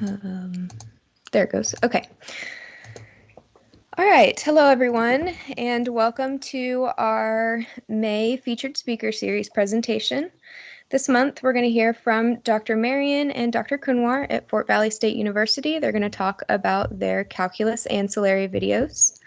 Um, there it goes. Okay. All right. Hello, everyone, and welcome to our May Featured Speaker Series presentation. This month, we're going to hear from Dr. Marion and Dr. Kunwar at Fort Valley State University. They're going to talk about their calculus ancillary videos.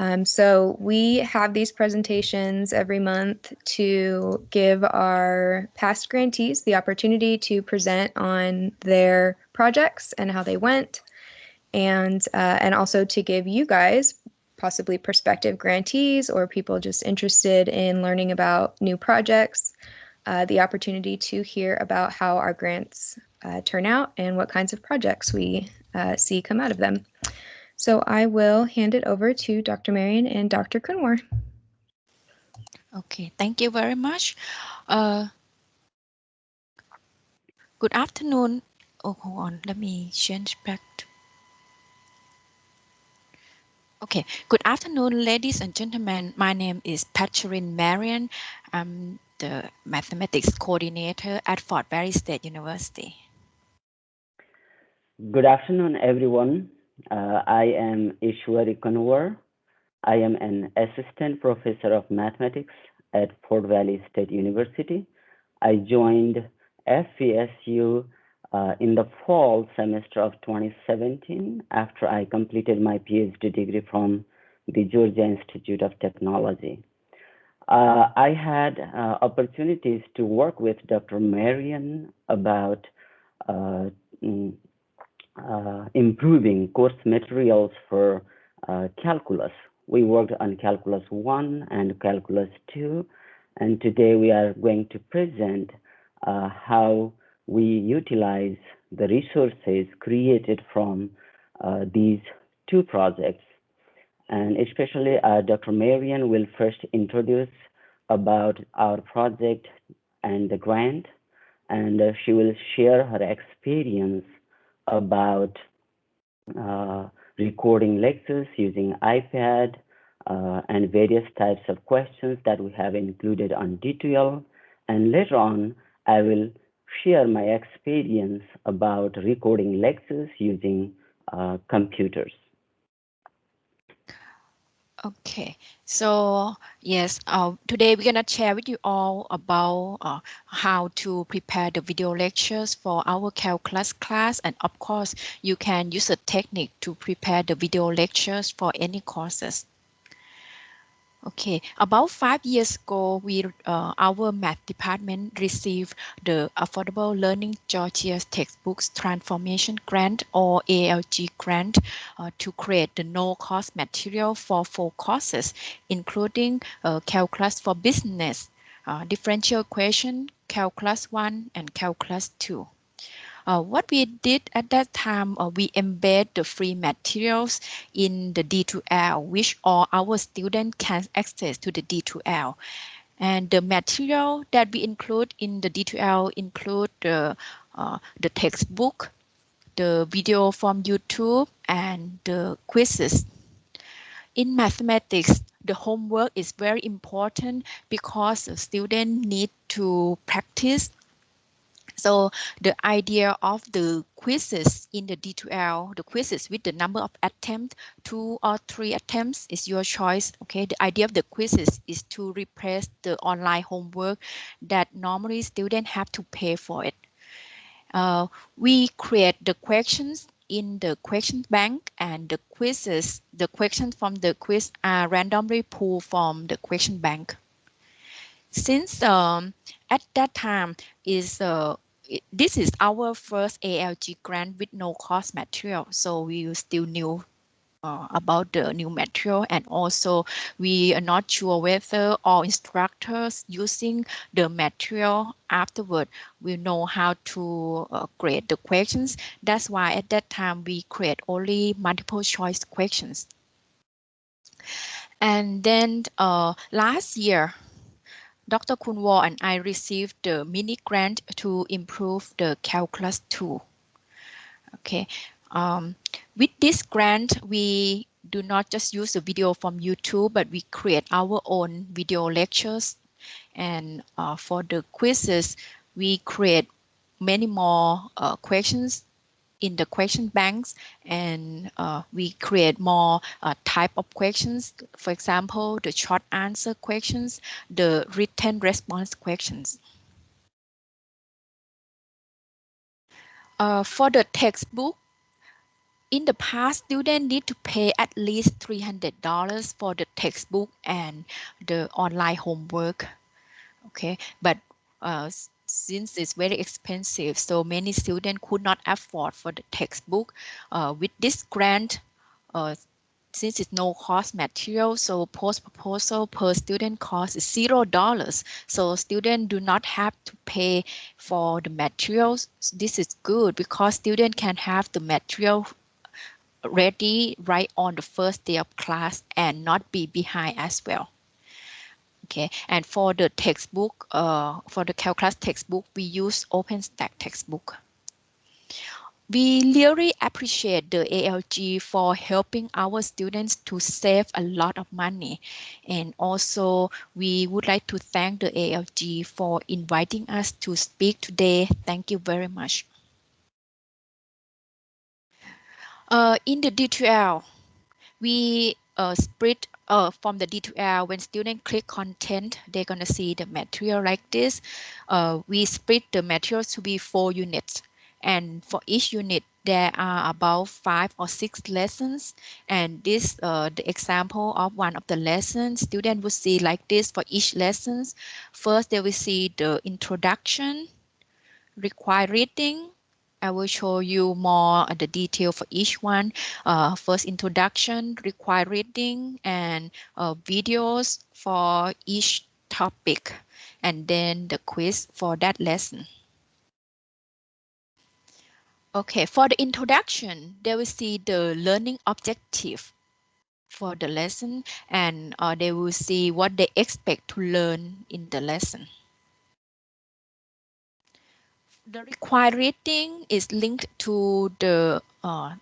Um, so we have these presentations every month to give our past grantees the opportunity to present on their projects and how they went, and uh, and also to give you guys, possibly prospective grantees or people just interested in learning about new projects, uh, the opportunity to hear about how our grants uh, turn out and what kinds of projects we uh, see come out of them. So I will hand it over to Dr. Marion and Dr. Kunwar. Okay, thank you very much. Uh, good afternoon. Oh, hold on, let me change back. To... Okay, good afternoon, ladies and gentlemen. My name is Patcharin Marion. I'm the mathematics coordinator at Fort Valley State University. Good afternoon, everyone. Uh, I am Ishwari Kunwar. I am an assistant professor of mathematics at Fort Valley State University. I joined FVSU uh, in the fall semester of 2017 after I completed my PhD degree from the Georgia Institute of Technology. Uh, I had uh, opportunities to work with Dr. Marion about uh, mm, improving course materials for uh, calculus. We worked on calculus 1 and calculus 2, and today we are going to present uh, how we utilize the resources created from uh, these two projects. And especially uh, Dr. Marion will first introduce about our project and the grant, and uh, she will share her experience about uh, recording lectures using iPad uh, and various types of questions that we have included on D2L. And later on, I will share my experience about recording lectures using uh, computers. Okay, so yes, uh, today we're gonna share with you all about uh, how to prepare the video lectures for our calculus class, and of course, you can use a technique to prepare the video lectures for any courses. Okay, about five years ago, we uh, our math department received the Affordable Learning Georgia Textbooks Transformation Grant or ALG grant uh, to create the no-cost material for four courses, including uh, Calculus for Business, uh, Differential Equation, Calculus 1, and Calculus 2. Uh, what we did at that time, uh, we embed the free materials in the D2L, which all our students can access to the D2L. And the material that we include in the D2L include the, uh, the textbook, the video from YouTube, and the quizzes. In mathematics, the homework is very important because the student need to practice so the idea of the quizzes in the D2L, the quizzes with the number of attempts, two or three attempts is your choice. Okay, the idea of the quizzes is to replace the online homework that normally students have to pay for it. Uh, we create the questions in the question bank and the quizzes, the questions from the quiz are randomly pulled from the question bank. Since um, at that time is uh, this is our first ALG grant with no cost material. So we still new uh, about the new material and also we are not sure whether all instructors using the material afterward will know how to uh, grade the questions. That's why at that time we create only multiple choice questions. And then uh, last year, Dr. Kunwar and I received the mini grant to improve the calculus tool. Okay, um, with this grant, we do not just use the video from YouTube, but we create our own video lectures. And uh, for the quizzes, we create many more uh, questions in the question banks and uh, we create more uh, type of questions. For example, the short answer questions, the written response questions. Uh, for the textbook, in the past, students need to pay at least $300 for the textbook and the online homework. Okay, but uh, since it's very expensive, so many students could not afford for the textbook. Uh, with this grant, uh, since it's no cost material, so post proposal per student cost is zero dollars. So students do not have to pay for the materials. This is good because students can have the material ready right on the first day of class and not be behind as well. Okay, and for the textbook, uh, for the calculus textbook, we use OpenStax textbook. We really appreciate the ALG for helping our students to save a lot of money. And also, we would like to thank the ALG for inviting us to speak today. Thank you very much. Uh, in the D2L, we uh, split uh, from the D2L, when students click content, they're going to see the material like this. Uh, we split the materials to be four units. And for each unit, there are about five or six lessons. And this, uh, the example of one of the lessons, students will see like this for each lessons. First, they will see the introduction, required reading, I will show you more the detail for each one. Uh, first introduction, required reading, and uh, videos for each topic, and then the quiz for that lesson. Okay, for the introduction, they will see the learning objective for the lesson, and uh, they will see what they expect to learn in the lesson the required reading is linked to the uh,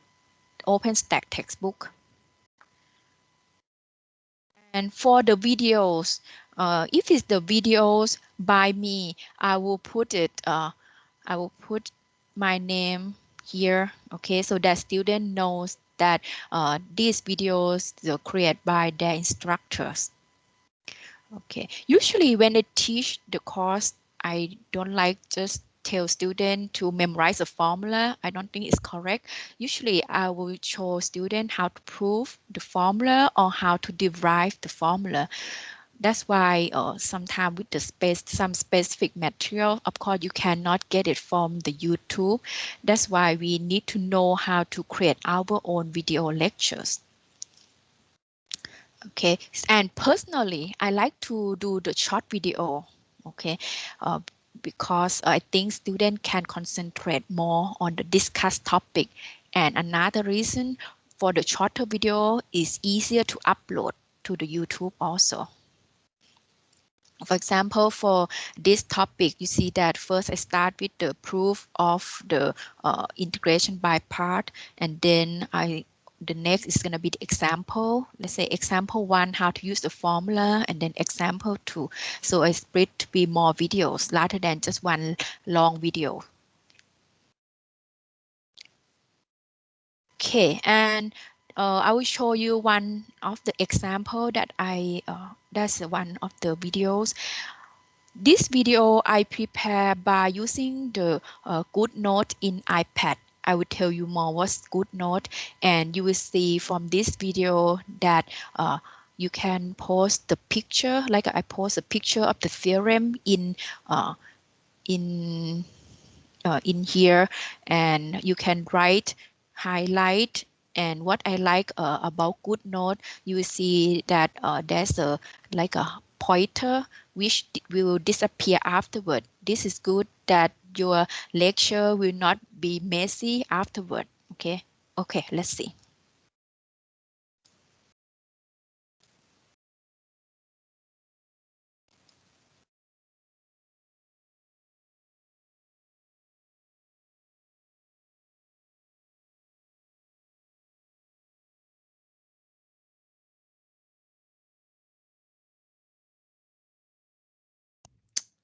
OpenStax textbook. And for the videos, uh, if it's the videos by me, I will put it, uh, I will put my name here, okay, so that student knows that uh, these videos are created by their instructors. Okay, usually when they teach the course, I don't like just tell student to memorize a formula, I don't think it's correct. Usually I will show student how to prove the formula or how to derive the formula. That's why uh, sometimes with the space, some specific material, of course, you cannot get it from the YouTube. That's why we need to know how to create our own video lectures. Okay, and personally, I like to do the short video okay uh, because I think students can concentrate more on the discussed topic. And another reason for the shorter video is easier to upload to the YouTube also. For example, for this topic, you see that first I start with the proof of the uh, integration by part, and then I the next is going to be the example. Let's say example one, how to use the formula, and then example two. So I split to be more videos rather than just one long video. Okay, and uh, I will show you one of the example that I, uh, that's one of the videos. This video I prepare by using the uh, GoodNote in iPad. I will tell you more what's GoodNote and you will see from this video that uh, you can post the picture like I post a picture of the theorem in uh, in uh, in here and you can write highlight and what I like uh, about GoodNote you will see that uh, there's a like a pointer which will disappear afterward. This is good that your lecture will not be messy afterward. Okay, okay, let's see.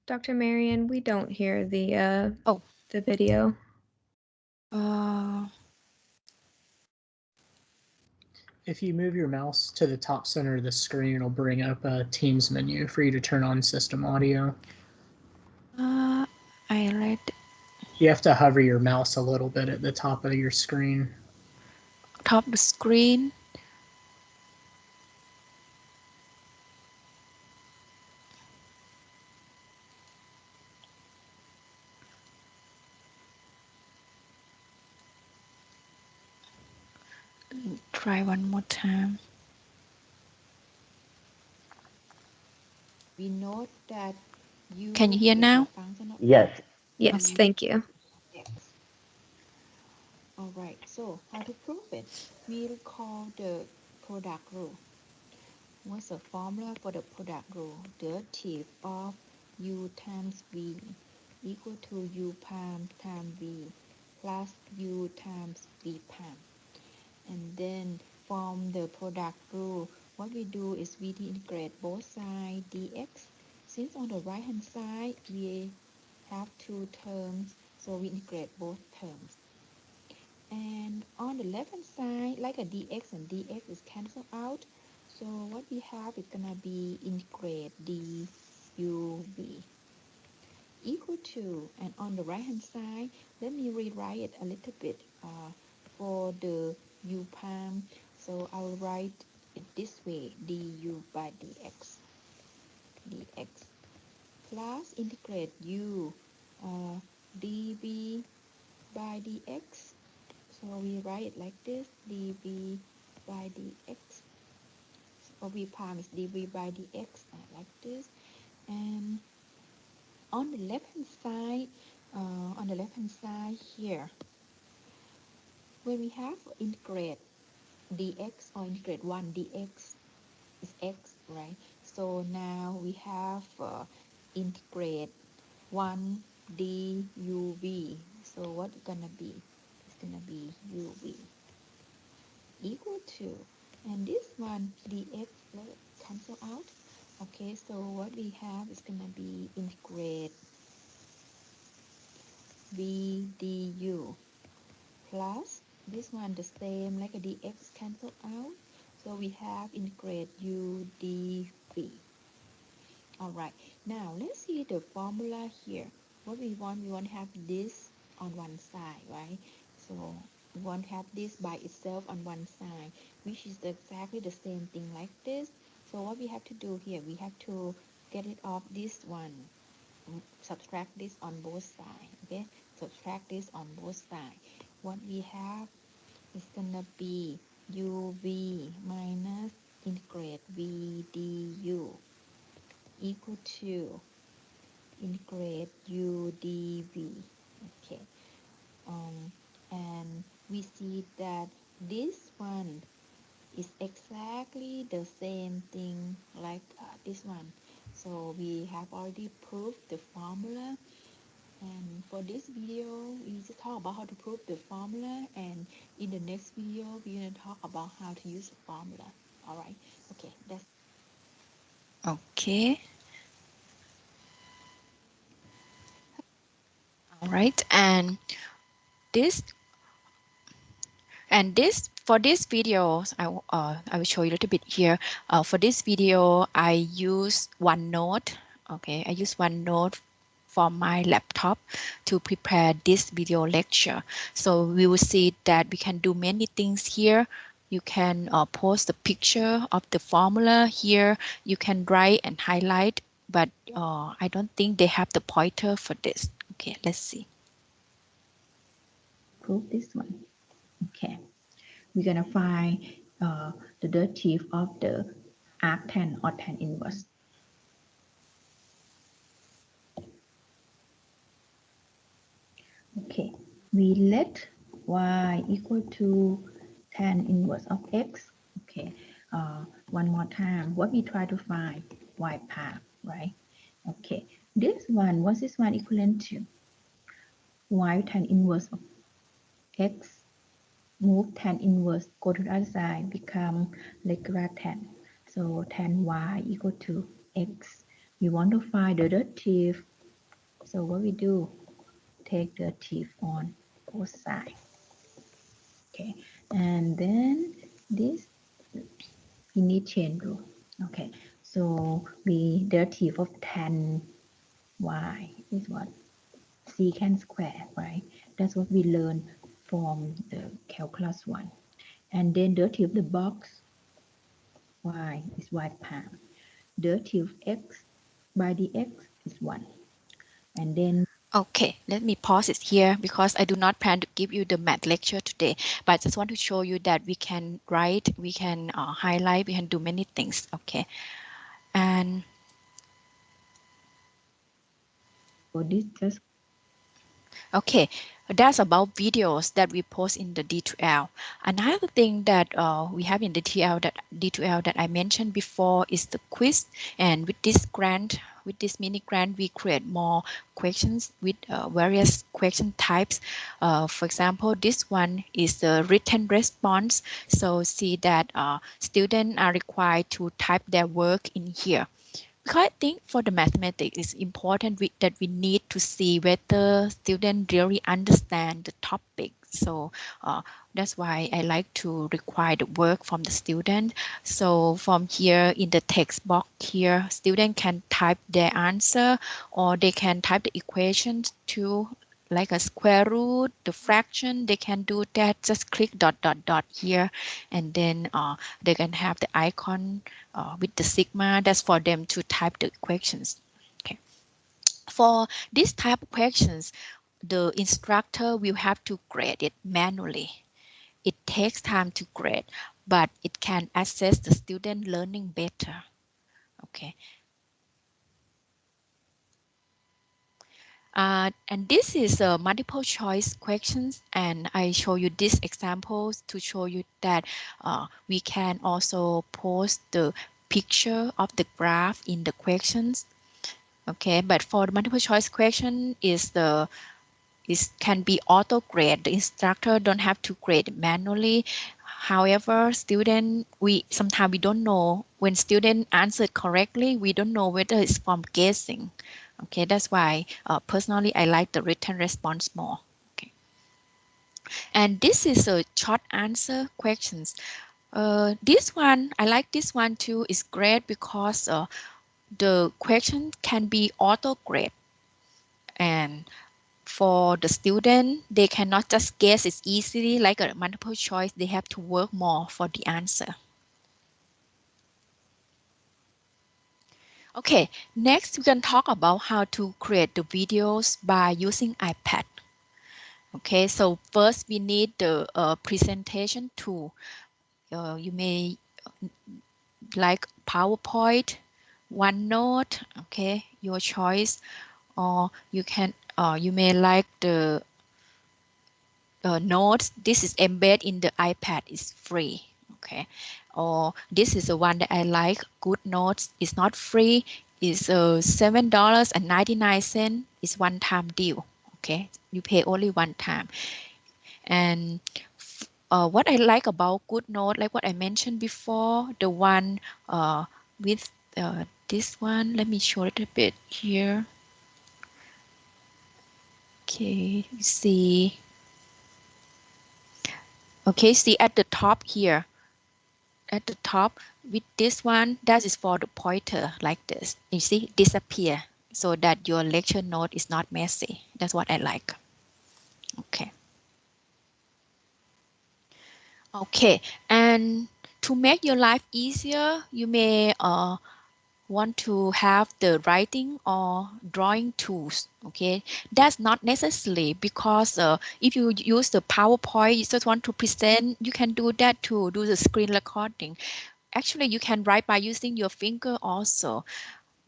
Dr. Marion, we don't hear the uh, oh the video. Uh, If you move your mouse to the top center of the screen, it'll bring up a Teams menu for you to turn on system audio. uh, I read You have to hover your mouse a little bit at the top of your screen. top of the screen. Try one more time. we note that you Can you hear now? Yes, Yes, Um, thank you. x. All right, so how to prove it? We recall the product rule. What's the formula for the product rule? The Derivative of u times v equal to u prime times v plus u times v prime. And then from the product rule, what we do is we integrate both sides dx. Since on the right hand side we have two terms, so we integrate both terms. And on the left hand side, like a dx and dx is cancelled out. So what we have is gonna be integrate duv equal to, and on the right hand side, let me rewrite it a little bit uh, for the u prime. So I'll write it this way, du by dx, dx plus integrate u uh, dv by dx. So we write it like this, dv by dx. So v prime is dv by dx, uh, like this. And on the left hand side, uh, on the left hand side here, when we have integrate dx or integrate 1 dx is x, right? So now we have uh, integrate 1 duv. So what's gonna be? It's gonna be uv equal to, and this one dx let it cancel out. Okay, so what we have is gonna be integrate v du plus this one the same like a dx cancel out. So we have integrate u dv. Alright, now let's see the formula here. What we want, we want to have this on one side, right? So we want to have this by itself on one side, which is exactly the same thing like this. So what we have to do here, we have to get it off this one, mm, subtract this on both sides, okay? Subtract this on both sides. What we have is gonna be uv minus integrate v du equal to integrate u dv okay. Um, and we see that this one is exactly the same thing like uh, this one. So we have already proved the formula and for this video we just talk about how to prove the formula and in the next video we're going to talk about how to use the formula all right okay that's Okay. All right, and this and this for this video, I uh, I will show you a little bit here. Uh, for this video, I use OneNote. Okay, I use OneNote for my laptop to prepare this video lecture. So we will see that we can do many things here. You can uh, post the picture of the formula here. You can write and highlight, but uh, I don't think they have the pointer for this. Okay, let's see. prove this one. Okay, we're gonna find uh, the derivative of the arctan or tan inverse. Okay, we let y equal to tan inverse of x. Okay, uh, one more time. What we try to find y prime, right? Okay, this one, what's this one equivalent to? y tan inverse of x move tan inverse go to the other side become regular tan so tan y equal to x we want to find the derivative so what we do take the derivative on both sides Okay, and then this we need chain rule. Okay, so we derivative of tan y is what secant square, right? That's what we learned from the calculus one. And then the derivative of the box y is y prime. Derivative of x by dx is 1. And then Okay, let me pause it here because I do not plan to give you the math lecture today, but I just want to show you that we can write, we can uh, highlight, we can do many things. Okay, and for this just Okay, that's about videos that we post in the D2L. Another thing that uh, we have in the TL that D2L that I mentioned before is the quiz. And with this grant, with this mini grant, we create more questions with uh, various question types. Uh, for example, this one is the written response. So see that uh, students are required to type their work in here I think for the mathematics, it's important we, that we need to see whether students really understand the topic. So uh, that's why I like to require the work from the student. So from here in the text box here, student can type their answer or they can type the equations to like a square root, the fraction, they can do that. Just click dot, dot, dot here. And then uh, they can have the icon uh, with the sigma. That's for them to type the equations. Okay. For this type of questions, the instructor will have to grade it manually. It takes time to grade, but it can assess the student learning better. Okay, Uh, and this is a multiple choice questions and I show you these examples to show you that uh, we can also post the picture of the graph in the questions. Okay, but for the multiple choice question is the is can be auto grade. The instructor don't have to grade manually. However, student we sometimes we don't know when student answered correctly, we don't know whether it's from guessing. Okay, that's why uh, personally I like the written response more. Okay, and this is a short answer questions. Uh, this one I like this one too. is great because uh, the question can be auto grade, and for the student they cannot just guess it easily like a multiple choice. They have to work more for the answer. Okay, next we can talk about how to create the videos by using iPad. Okay, so first we need the uh, presentation tool. Uh, you may like PowerPoint, OneNote, okay, your choice, or you can, uh, you may like the uh, notes. This is embedded in the iPad, it's free, okay. Or this is the one that I like. Good GoodNotes is not free. Is uh, seven dollars and 99 cents. It's one time deal. Okay. You pay only one time. And uh, what I like about GoodNote like what I mentioned before the one uh, with uh, this one let me show it a bit here. Okay. See. Okay. See at the top here at the top with this one that is for the pointer like this. You see disappear so that your lecture note is not messy. That's what I like. Okay. Okay and to make your life easier you may uh, want to have the writing or drawing tools okay? That's not necessary because uh, if you use the powerpoint you just want to present you can do that to do the screen recording. Actually you can write by using your finger also.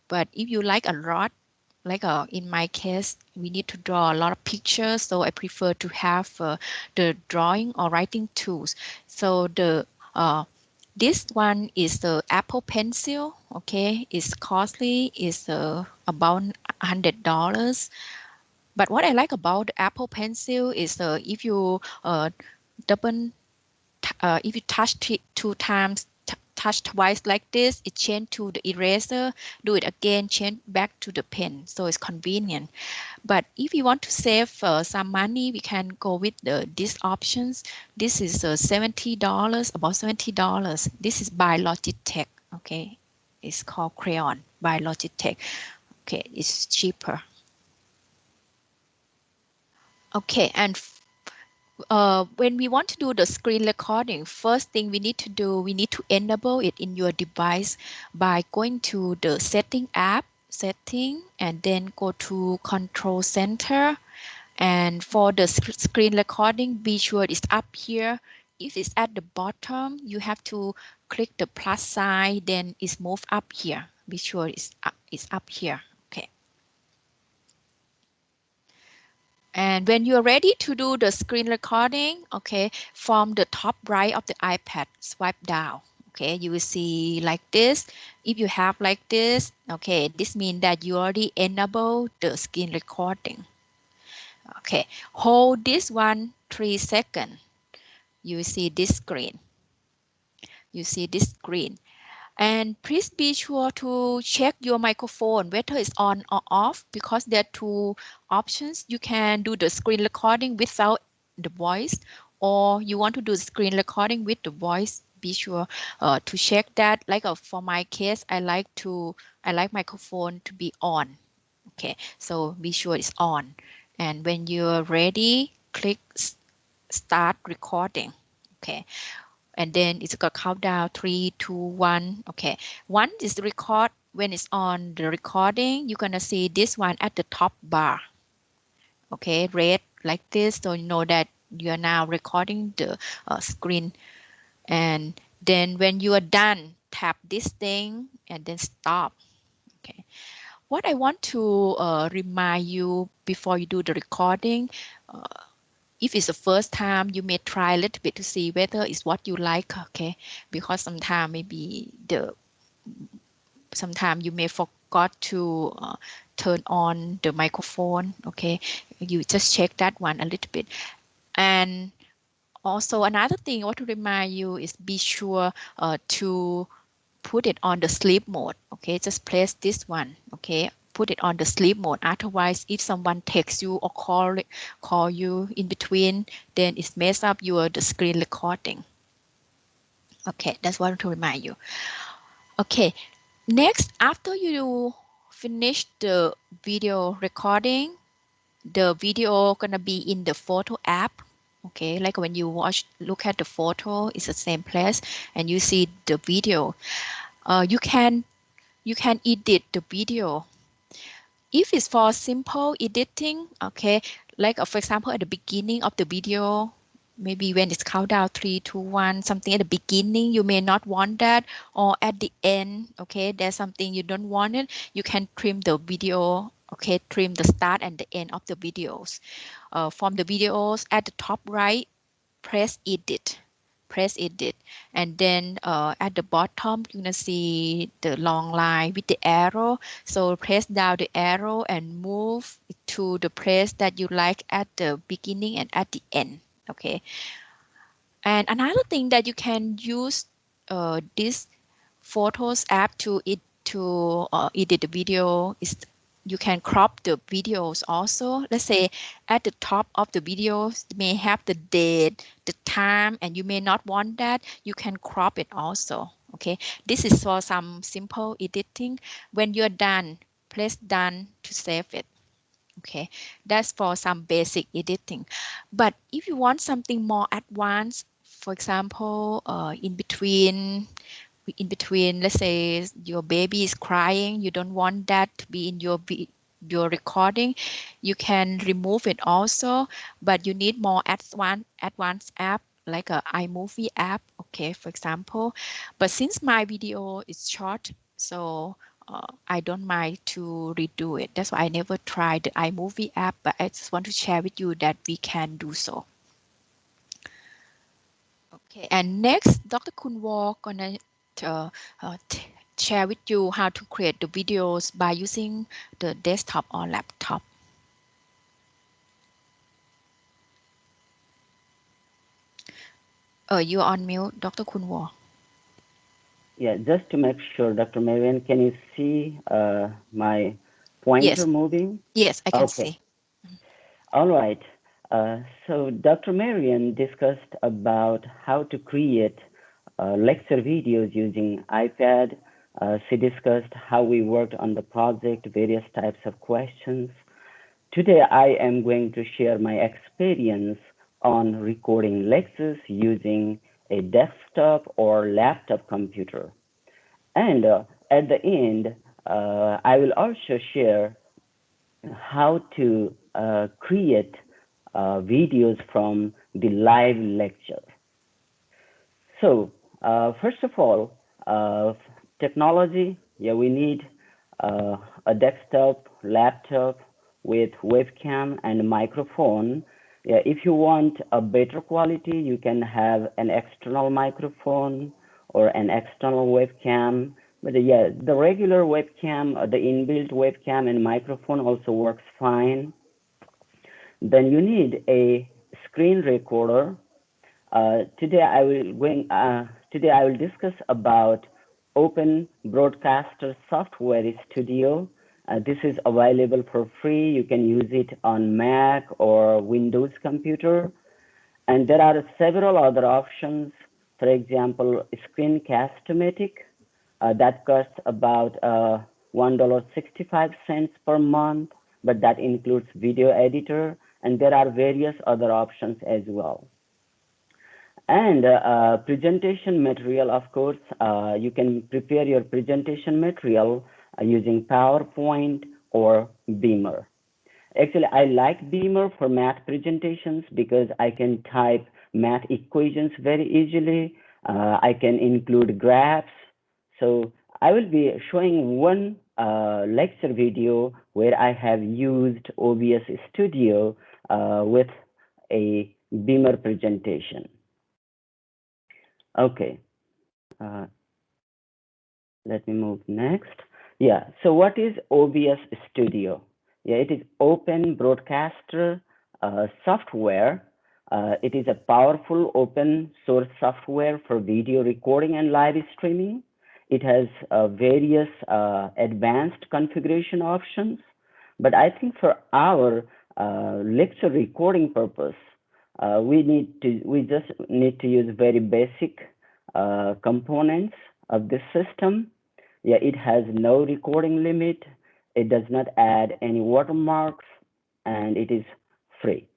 But if you like a lot like uh, in my case we need to draw a lot of pictures so i prefer to have uh, the drawing or writing tools. So the uh, this one is the Apple Pencil. Okay, it's costly. It's uh, about hundred dollars. But what I like about the Apple Pencil is uh, if you uh, double, uh, if you touch it two times, touch twice like this, it change to the eraser, do it again, change back to the pen. So it's convenient. But if you want to save uh, some money, we can go with the these options. This is uh, $70, about $70. This is by Logitech, okay? It's called Crayon by Logitech. Okay, it's cheaper. Okay, and uh, when we want to do the screen recording, first thing we need to do, we need to enable it in your device by going to the setting app, setting, and then go to control center. And for the sc screen recording, be sure it's up here. If it's at the bottom, you have to click the plus sign, then it's moved up here. Be sure it's up, it's up here. And when you're ready to do the screen recording, okay, from the top right of the iPad, swipe down. Okay, you will see like this. If you have like this, okay, this means that you already enable the screen recording. Okay, hold this one three seconds. You see this screen. You see this screen. And please be sure to check your microphone, whether it's on or off, because there are two options. You can do the screen recording without the voice, or you want to do the screen recording with the voice. Be sure uh, to check that. Like uh, for my case, I like to, I like microphone to be on. Okay, so be sure it's on. And when you're ready, click start recording. Okay, and then it's got count down three, two, one. Okay, one is the record. When it's on the recording, you're gonna see this one at the top bar. Okay, red like this, so you know that you are now recording the uh, screen. And then when you are done, tap this thing and then stop. Okay. What I want to uh, remind you before you do the recording, uh, if it's the first time you may try a little bit to see whether it's what you like okay? Because sometimes maybe the sometimes you may forgot to uh, turn on the microphone okay? You just check that one a little bit. And also another thing I want to remind you is be sure uh, to put it on the sleep mode okay? Just press this one okay put it on the sleep mode. Otherwise, if someone texts you or call call you in between, then it mess up your the screen recording. Okay, that's what to remind you. Okay, next, after you finish the video recording, the video gonna be in the photo app. Okay, like when you watch, look at the photo, it's the same place, and you see the video. Uh, you can you can edit the video if it's for simple editing, okay, like uh, for example, at the beginning of the video, maybe when it's countdown three, two, one, something at the beginning, you may not want that, or at the end, okay, there's something you don't want it, you can trim the video, okay, trim the start and the end of the videos. Uh, from the videos at the top right, press edit press edit and then uh, at the bottom you're gonna see the long line with the arrow. So press down the arrow and move to the place that you like at the beginning and at the end okay? And another thing that you can use uh, this photos app to it to uh, edit the video is you can crop the videos also. Let's say at the top of the videos may have the date, the time, and you may not want that. You can crop it also. Okay, this is for some simple editing. When you're done, press done to save it. Okay, that's for some basic editing. But if you want something more advanced, for example, uh, in between in between, let's say your baby is crying, you don't want that to be in your your recording, you can remove it also, but you need more advanced advanced app like a iMovie app, okay, for example. But since my video is short, so uh, I don't mind to redo it. That's why I never tried the iMovie app, but I just want to share with you that we can do so. Okay, and next, Dr. Kunwar gonna uh, uh, share with you how to create the videos by using the desktop or laptop. Uh, you're on mute, Dr. Kunwar. yeah, just to make sure, Dr. Marion, can you see uh, my pointer Yes. moving? Yes, I can Okay. see. All right. Uh, so Dr. Marian discussed about how to create lecture videos using iPad. Uh, she discussed how we worked on the project, various types of questions. Today, I am going to share my experience on recording lectures using a desktop or laptop computer. And uh, at the end, uh, I will also share how to uh, create uh, videos from the live lecture. So uh, first of all, uh, technology, yeah, we need uh, a desktop, laptop with webcam and microphone. Yeah, if you want a better quality, you can have an external microphone or an external webcam. But uh, yeah, the regular webcam, uh, the inbuilt webcam and microphone also works fine. Then you need a screen recorder. Uh, today I will uh, today I will discuss about Open Broadcaster Software Studio. Uh, this is available for free. You can use it on Mac or Windows computer. And there are several other options. For example, Screencast-O-Matic uh, that costs about uh, $1.65 per month, but that includes video editor. And there are various other options as well. And uh, uh, presentation material, of course, uh, you can prepare your presentation material uh, using PowerPoint or Beamer. Actually, I like Beamer for math presentations because I can type math equations very easily. Uh, I can include graphs. So I will be showing one uh, lecture video where I have used OBS Studio uh, with a Beamer presentation. Okay. Uh, let me move next. Yeah, so what is OBS Studio? Yeah, it is open broadcaster uh, software. Uh, it is a powerful open source software for video recording and live streaming. It has uh, various uh, advanced configuration options, but I think for our uh, lecture recording purpose, uh, we need to we just need to use very basic uh, components of this system. Yeah, it has no recording limit. It does not add any watermarks, and it is free.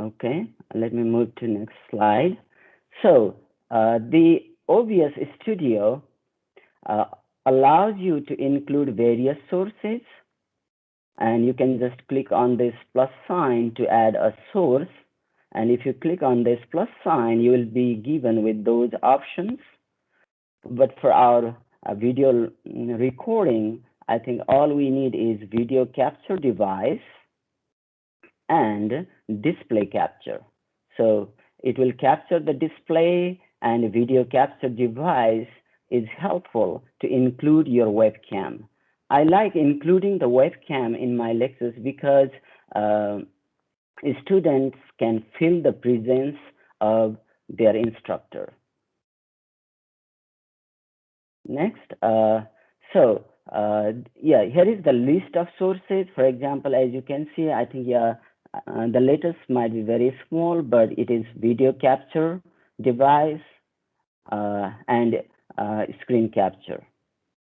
Okay, let me move to next slide. So uh, the OBS Studio uh, allows you to include various sources and you can just click on this plus sign to add a source. And if you click on this plus sign, you will be given with those options. But for our uh, video recording, I think all we need is video capture device and display capture. So it will capture the display and video capture device is helpful to include your webcam. I like including the webcam in my lectures because uh, students can feel the presence of their instructor. Next, uh, so uh, yeah, here is the list of sources. For example, as you can see, I think yeah, uh, the latest might be very small, but it is video capture device uh, and uh, screen capture.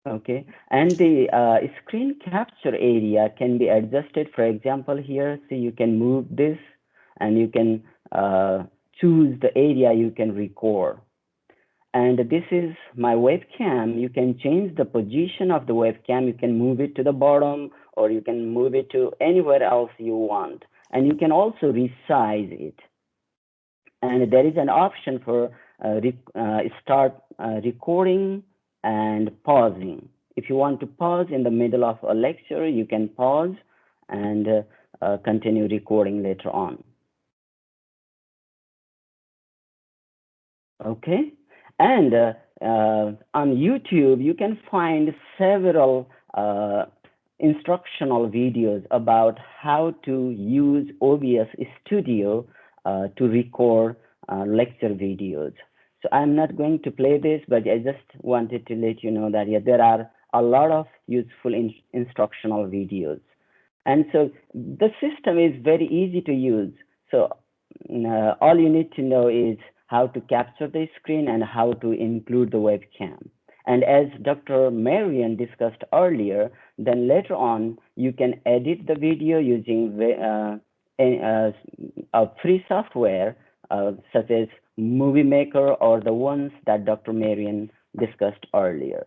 Okay, and the uh, screen capture area can be adjusted. For example, here, so you can move this and you can uh, choose the area you can record. And this is my webcam. You can change the position of the webcam. You can move it to the bottom or you can move it to anywhere else you want. And you can also resize it. And there is an option for uh, uh, start uh, recording and pausing. If you want to pause in the middle of a lecture, you can pause and uh, uh, continue recording later on. Okay, and uh, uh, on YouTube, you can find several uh, instructional videos about how to use OBS Studio to record lecture videos. So I'm not going to play this, but I just wanted to let you know that yeah, there are a lot of useful in instructional videos. And so the system is very easy to use. So uh, all you need to know is how to capture the screen and how to include the webcam. And as Dr. Marion discussed earlier, then later on, you can edit the video using uh, a, a, free software uh, such as Movie Maker or the ones that Dr. Marion discussed earlier.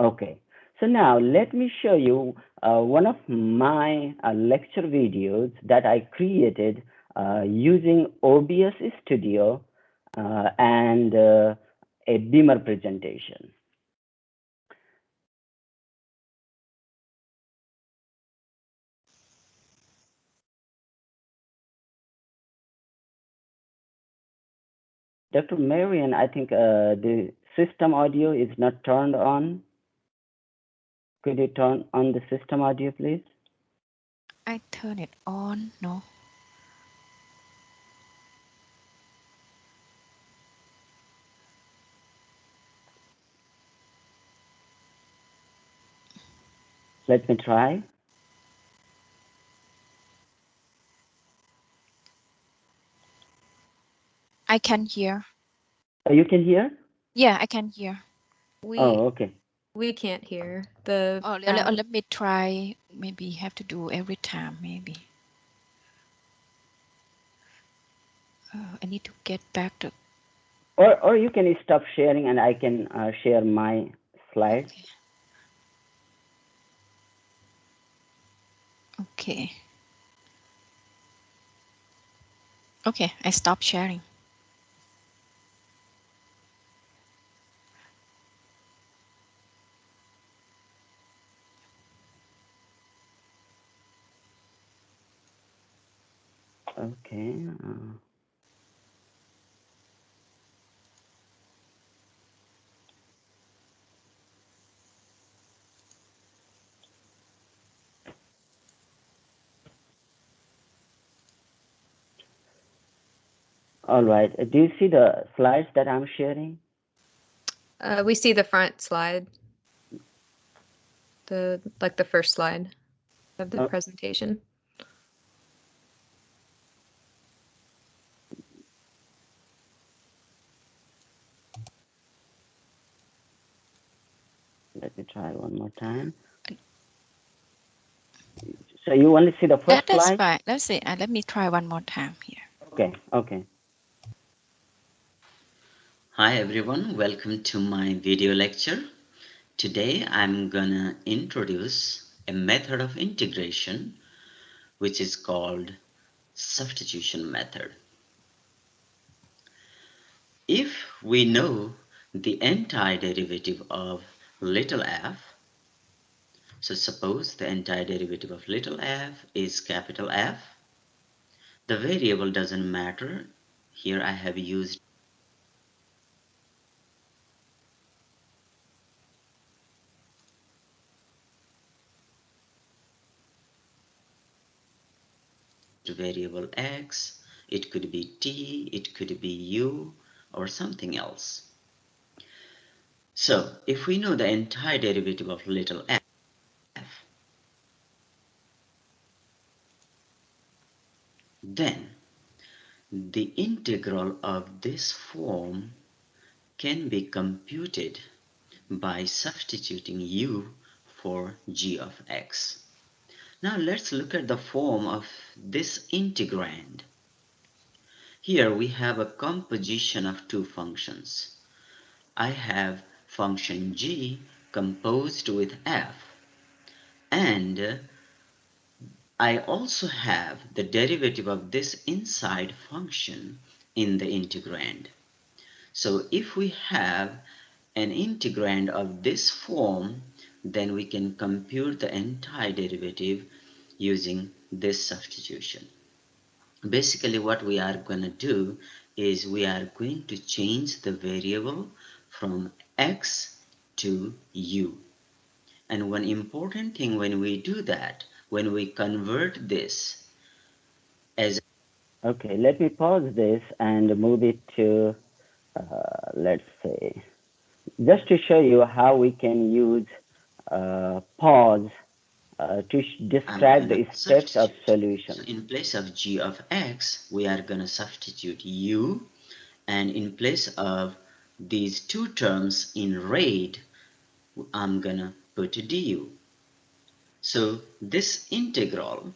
Okay, so now let me show you uh, one of my uh, lecture videos that I created uh, using OBS Studio uh, and uh, a Beamer presentation. Dr. Marion, I think uh, the system audio is not turned on. Could you turn on the system audio, please? I turn it on, no. Let me try. I can hear. Oh, you can hear? Yeah, I can hear. We Oh, okay. we can't hear the. Oh, let, let, me try. Maybe have to do every time, maybe. Uh, I need to get back to. Or, or you can stop sharing and I can uh, share my slides. Okay. Okay, I stop sharing. Okay. Uh, all right. Uh, Do you see the slides that I'm sharing? Uh, we see the front slide. The like the first slide of the Oh. presentation. Let me try one more time. So you only see the That, first that's slide? fine. Let's see. Uh, let me try one more time here. Okay, okay. Hi everyone, welcome to my video lecture. Today I'm gonna introduce a method of integration which is called substitution method. If we know the antiderivative of little f, so suppose the antiderivative of little f is capital F, the variable doesn't matter. Here I have used variable x, it could be t, it could be u, or something else. So if we know the antiderivative of little f, then the integral of this form can be computed by substituting u for g of x. Now let's look at the form of this integrand. Here we have a composition of two functions. I have function g composed with f and I also have the derivative of this inside function in the integrand. So if we have an integrand of this form, then we can compute the antiderivative using this substitution. Basically what we are going to do is we are going to change the variable from x to u. And one important thing when we do that, when we convert this as Okay, let me pause this and move it to uh, let's say, just to show you how we can use pause uh, to describe the steps of solution. So in place of g of x, we are going to substitute u, and in place of these two terms integrand, I'm going to put du. So this integral,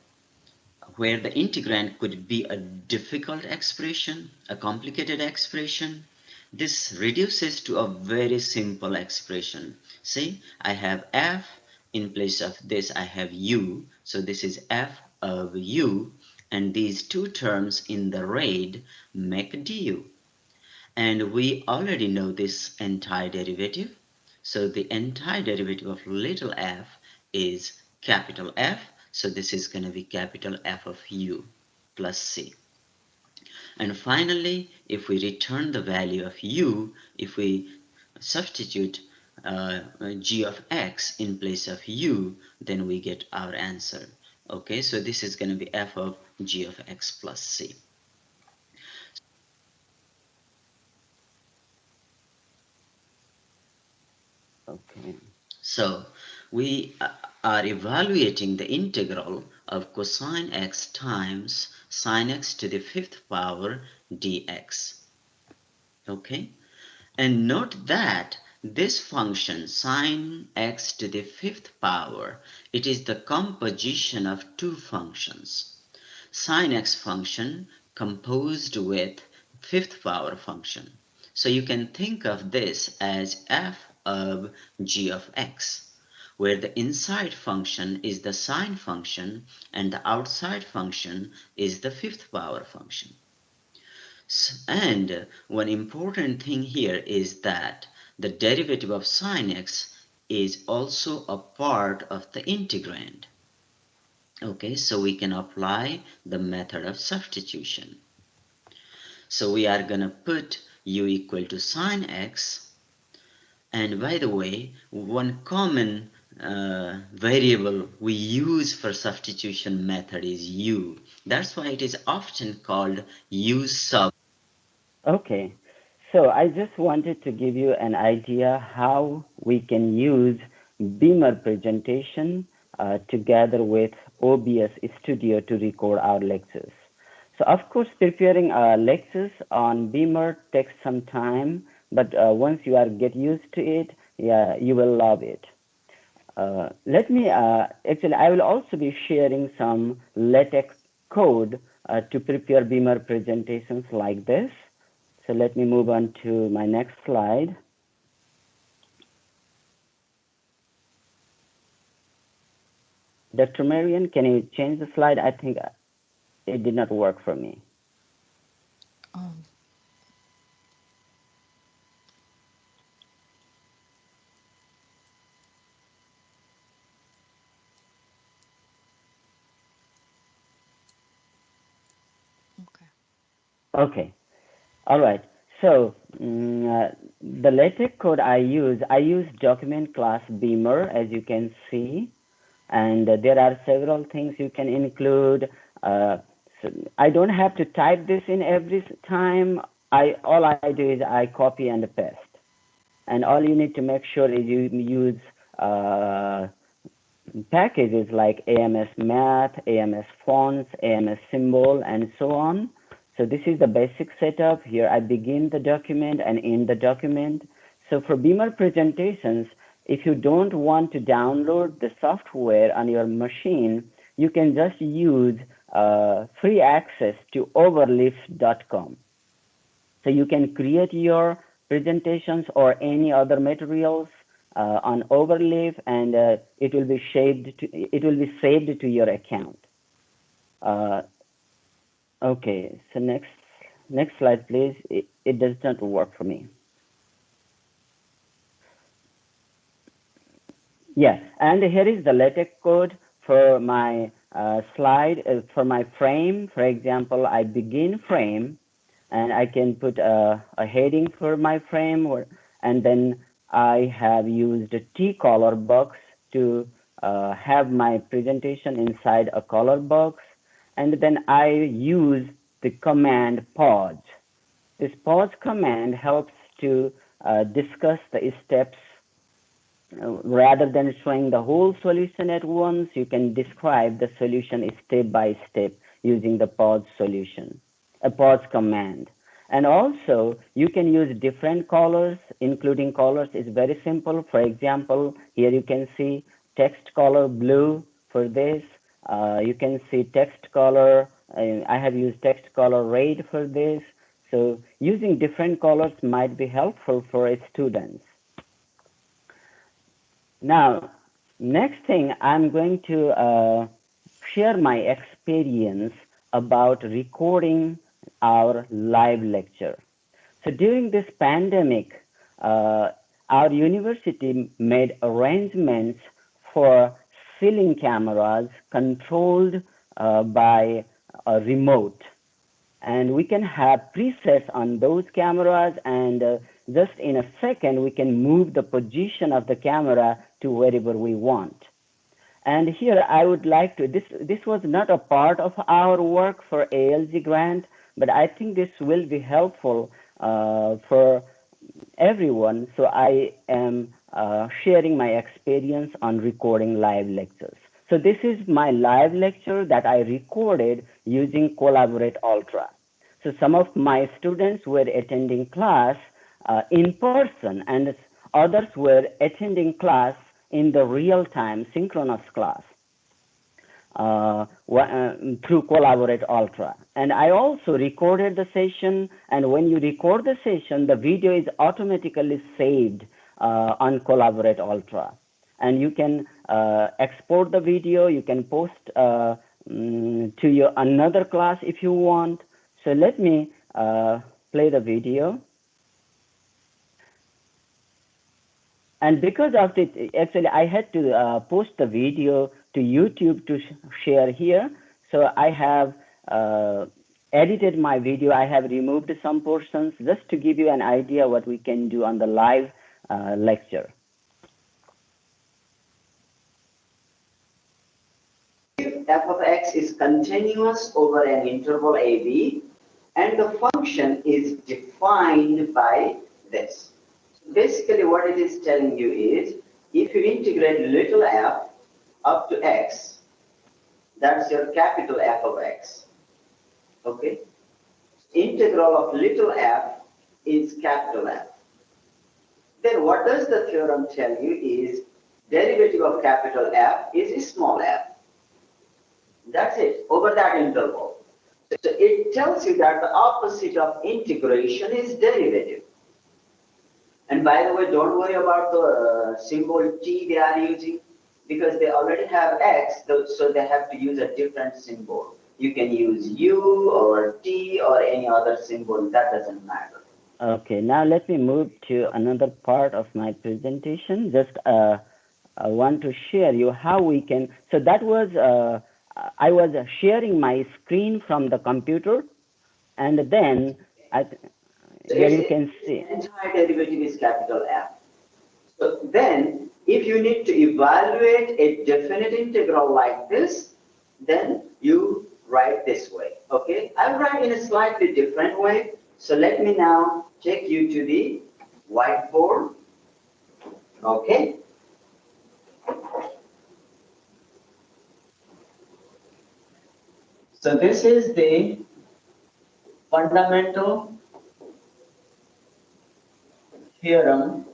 where the integrand could be a difficult expression, a complicated expression, this reduces to a very simple expression. See, I have f in place of this I have u so this is f of u and these two terms in the RAID make du and we already know this antiderivative. so the antiderivative of little f is capital F so this is going to be capital F of u plus c and finally if we return the value of u if we substitute uh, g of x in place of u, then we get our answer. Okay, so this is going to be f of g of x plus c. Okay. So we uh, are evaluating the integral of cosine x times sine x to the fifth power dx. Okay, and note that this function sine x to the fifth power, it is the composition of two functions. Sine x function composed with fifth power function. So you can think of this as f of g of x, where the inside function is the sine function and the outside function is the fifth power function. And one important thing here is that the derivative of sine x is also a part of the integrand. Okay, so we can apply the method of substitution. So we are going to put u equal to sine x. And by the way, one common uh, variable we use for substitution method is u. That's why it is often called u sub. Okay, so I just wanted to give you an idea how we can use Beamer presentation uh, together with OBS Studio to record our lectures. So of course, preparing a lectures on Beamer takes some time, but uh, once you are get used to it, yeah, you will love it. Uh, let me, uh, actually, I will also be sharing some LaTeX code uh, to prepare Beamer presentations like this. So let me move on to my next slide. Dr. Marion, can you change the slide? I think it did not work for me. Um. Okay. All right. So um, uh, the LaTeX code I use, I use document class Beamer, as you can see, and uh, there are several things you can include. Uh, so I don't have to type this in every time. I all I do is I copy and paste, and all you need to make sure is you use uh, packages like AMS Math, AMS Fonts, AMS Symbol, and so on so this is the basic setup. Here I begin the document and end the document. So for Beamer presentations, if you don't want to download the software on your machine, you can just use uh, free access to overleaf.com. So you can create your presentations or any other materials uh, on Overleaf, and uh, it will be saved to it will be saved to your account. Okay, so next next slide, please. It, it does not work for me. Yeah, and here is the LaTeX code for my uh, slide, uh, for my frame. For example, I begin frame, and I can put a, a heading for my frame, or, and then I have used a T color box to uh, have my presentation inside a color box and then I use the command pause. this pause command helps to uh, discuss the steps uh, rather than showing the whole solution at once, you can describe the solution step by step using the pause solution, a pause command. And also, you can use different colors, including colors is very simple. For example, here you can see text color blue for this. Uh, you can see text color, I have used text color red for this. So using different colors might be helpful for students. Now, next thing, I'm going to uh, share my experience about recording our live lecture. So during this pandemic, uh, our university made arrangements for ceiling cameras controlled uh, by a remote. And we can have presets on those cameras and uh, just in a second, we can move the position of the camera to wherever we want. And here I would like to, this, this was not a part of our work for ALG grant, but I think this will be helpful uh, for everyone. So I am uh, sharing my experience on recording live lectures. So this is my live lecture that I recorded using Collaborate Ultra. So some of my students were attending class uh, in person and others were attending class in the real time synchronous class uh, uh, through Collaborate Ultra. And I also recorded the session. And when you record the session, the video is automatically saved uh, on Collaborate Ultra. And you can uh, export the video. You can post um, to your another class if you want. So let me uh, play the video. and because of it, actually, I had to uh, post the video to YouTube to sh share here. So I have uh, edited my video. I have removed some portions just to give you an idea what we can do on the live uh, Uh, lecture. If f of x is continuous over an interval AB, and the function is defined by this basically what it is telling you is if you integrate little f up to x, that's your capital F of x. Okay? Integral of little f is capital F. Then what does the theorem tell you is derivative of capital F is small f. That's it, over that interval. So it tells you that the opposite of integration is derivative. And by the way, don't worry about the uh, symbol T they are using because they already have X, so they have to use a different symbol. You can use U or T or any other symbol, that doesn't matter. Okay, now let me move to another part of my presentation. Just uh, I want to share you how we can, so that was, uh, I was sharing my screen from the computer and then I, so here you can see. Antiderivative is capital F. So then, if you need to evaluate a definite integral like this, then you write this way. Okay, I'll write in a slightly different way. So let me now take you to the whiteboard. Okay. So this is the fundamental theorem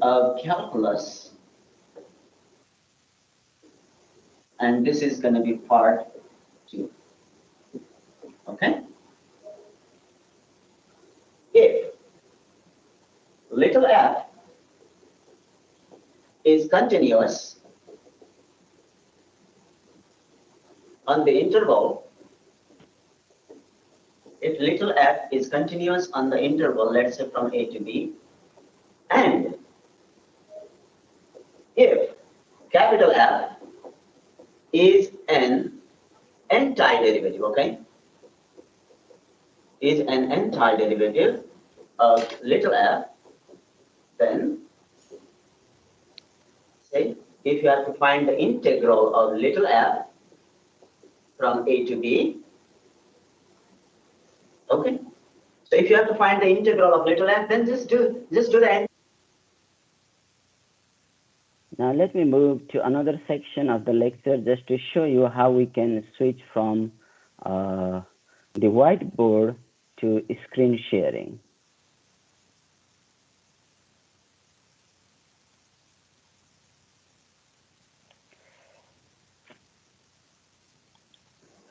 of calculus. And this is going to be part two. Okay? If little f is continuous on the interval if little f is continuous on the interval, let's say from A to B, and if capital F is an antiderivative, okay, is an antiderivative of little f, then say if you have to find the integral of little f from A to B, Okay. So if you have to find the integral of little f, then just do just do the Now let me move to another section of the lecture just to show you how we can switch from uh, the whiteboard to screen sharing.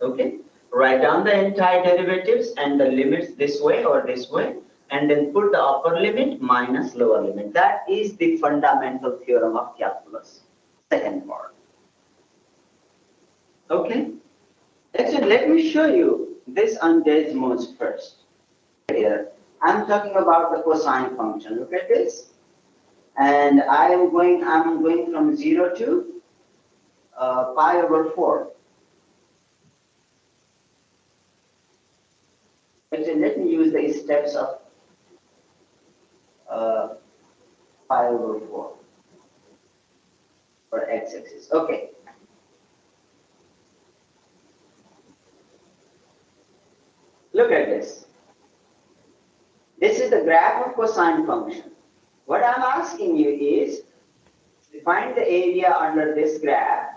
Okay. Write down the antiderivatives and the limits this way or this way and then put the upper limit minus lower limit. That is the fundamental theorem of calculus. Second part. Okay. Actually, let me show you this on Desmos first. Here, I'm talking about the cosine function. Look at this. And I am going, I'm going from 0 to uh, pi over 4. Actually, let me use the steps of uh, pi over 4 for x-axis. Okay. Look at this. This is the graph of cosine function. What I'm asking you is, find the area under this graph,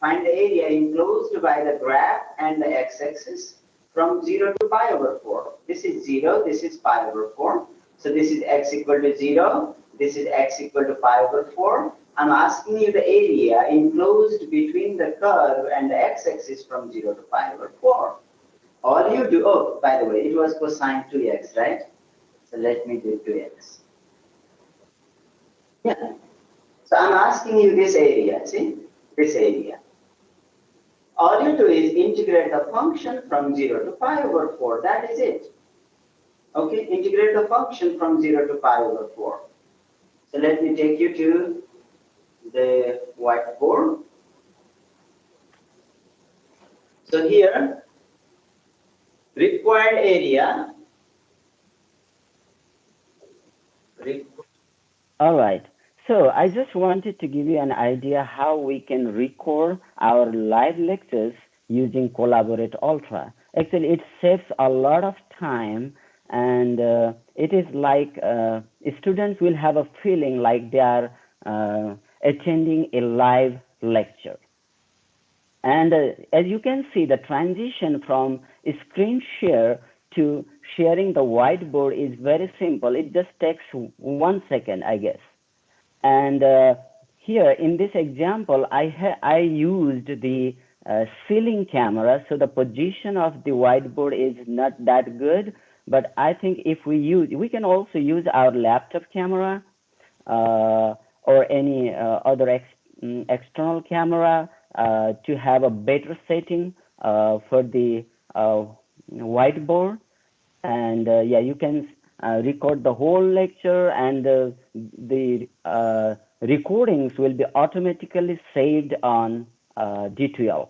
find the area enclosed by the graph and the x-axis from 0 to pi over 4. This is 0, this is pi over 4. So this is x equal to 0, this is x equal to pi over 4. I'm asking you the area enclosed between the curve and the x-axis from 0 to pi over 4. All you do, oh, by the way, it was cosine 2x, right? So let me do 2x. Yeah. So I'm asking you this area, see? This area. All you do is integrate the function from 0 to pi over 4. That is it. Okay, integrate the function from 0 to pi over 4. So let me take you to the whiteboard. So here, required area. All right. So I just wanted to give you an idea how we can record our live lectures using Collaborate Ultra. Actually, it saves a lot of time and uh, it is like uh, students will have a feeling like they are uh, attending a live lecture. And uh, as you can see, the transition from screen share to sharing the whiteboard is very simple. It just takes one second, I guess. And uh, here in this example, I, I used the uh, ceiling camera, so the position of the whiteboard is not that good. But I think if we use, we can also use our laptop camera uh, or any uh, other ex mm, external camera uh, to have a better setting uh, for the whiteboard. And yeah, you can record the whole lecture and the recordings will be automatically saved on D2L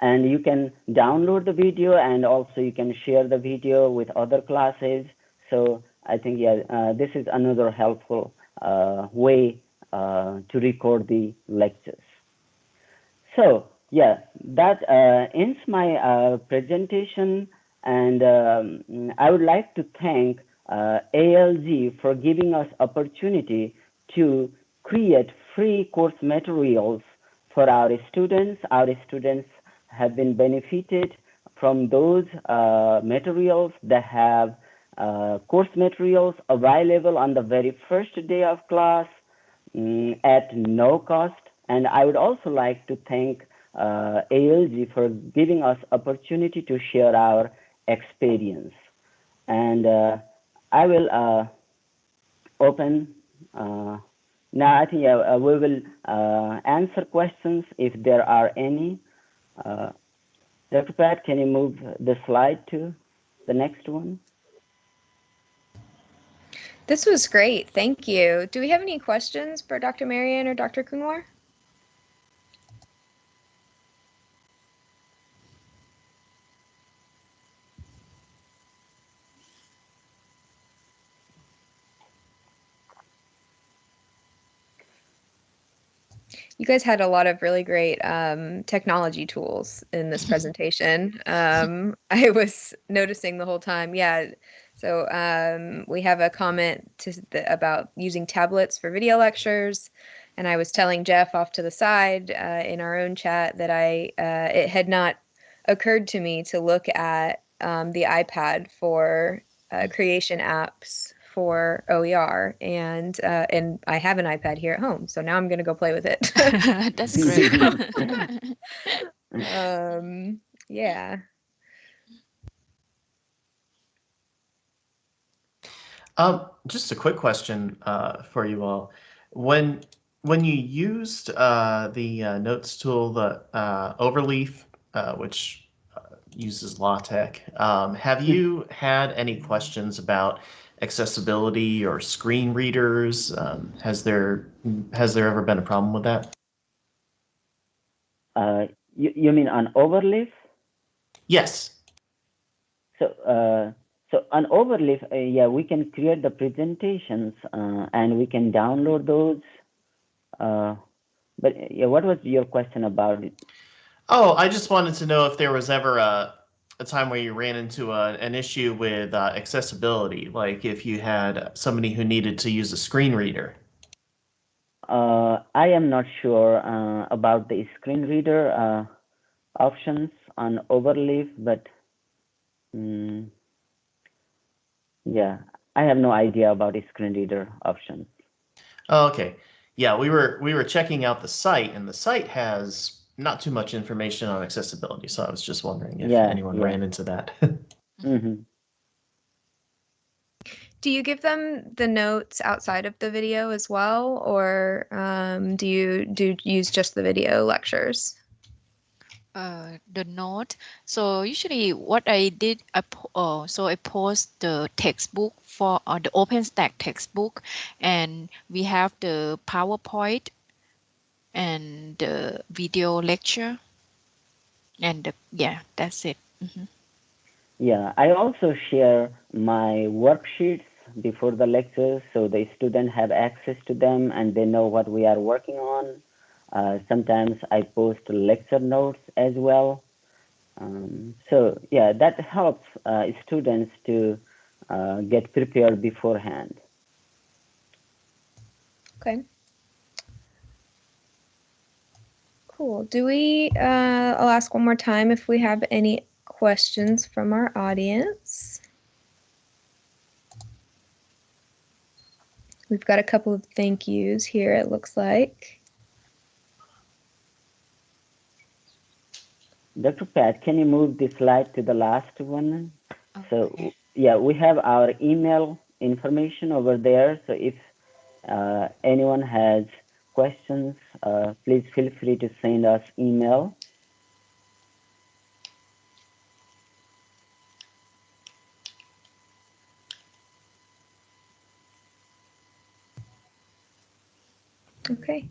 and you can download the video and also you can share the video with other classes. So i think yeah uh, this is another helpful uh, way uh, to record the lectures. So yeah that uh, ends my uh, presentation and um, i would like to thank uh, alg for giving us opportunity to create free course materials for our students our students have been benefited from those uh, materials that have uh, course materials available on the very first day of class um, at no cost. And I would also like to thank uh, ALG for giving us opportunity to share our experience. And uh, I will uh, open uh, now. I think we will answer questions if there are any. Dr. Pat, can you move the slide to the next one? This was great. Thank you. Do we have any questions for Dr. Marion or Dr. Kunwar? You guys had a lot of really great um, technology tools in this presentation. Um, I was noticing the whole time. Yeah. So um, we have a comment to the, about using tablets for video lectures, and I was telling Jeff off to the side uh, in our own chat that I uh, it had not occurred to me to look at um, the iPad for uh, creation apps for OER, and uh, and I have an iPad here at home, so now I'm gonna go play with it. That's great. um, yeah. Um, just a quick question uh, for you all. When when you used uh, the uh, notes tool, the uh, Overleaf, uh, which uh, uses LaTeX, um, have you had any questions about accessibility or screen readers? Um, has there has there ever been a problem with that? Uh, you, you mean on Overleaf? Yes. So, uh, so on Overleaf, uh, yeah, we can create the presentations uh, and we can download those. Uh, but yeah, what was your question about it? Oh, I just wanted to know if there was ever a a time where you ran into a, an issue with uh, accessibility, like if you had somebody who needed to use a screen reader. Uh, I am not sure uh, about the screen reader uh, options on Overleaf, but mm, yeah, I have no idea about the screen reader options. Oh, okay. Yeah, we were we were checking out the site, and the site has not too much information on accessibility. So I was just wondering if Yeah, anyone yeah. ran into that. hmm Do you give them the notes outside of the video as well, or um, do you do you use just the video lectures? uh, the note. So usually what I did, I po- uh, so I post the textbook for uh, the OpenStax textbook, and we have the PowerPoint and the video lecture, and the, yeah, that's it. Mhm. Yeah, I also share my worksheets before the lectures so the students have access to them and they know what we are working on. Uh, sometimes I post lecture notes as well. Um, so yeah, that helps uh, students to uh, get prepared beforehand. Okay. Cool. Do we, uh, I'll ask one more time if we have any questions from our audience. We've got a couple of thank yous here, it looks like. Dr. Pat, can you move the slide to the last one? Okay. So yeah, we have our email information over there. So if uh, anyone has questions, uh, please feel free to send us email. Okay.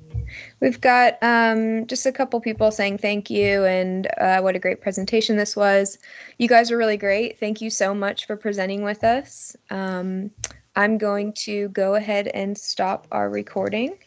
We've got um, just a couple people saying thank you and uh, what a great presentation this was. You guys are really great. Thank you so much for presenting with us. Um, I'm going to go ahead and stop our recording.